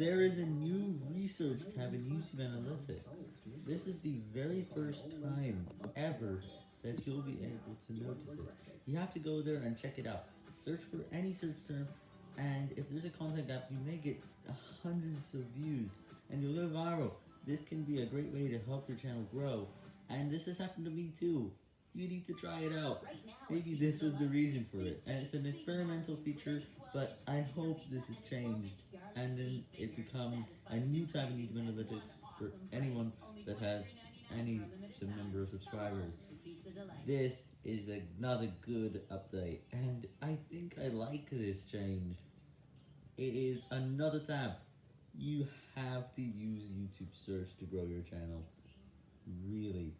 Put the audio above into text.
There is a new research tab in YouTube Analytics. This is the very first time ever that you'll be able to notice it. You have to go there and check it out. Search for any search term, and if there's a content gap, you may get hundreds of views, and you'll go viral. This can be a great way to help your channel grow, and this has happened to me too. You need to try it out. Maybe this was the reason for it, and it's an experimental feature, but I hope this has changed, and then it becomes a new type of YouTube Analytics for anyone that has any number of subscribers. This is another good update, and I think I like this change. It is another tab. You have to use YouTube search to grow your channel. Really.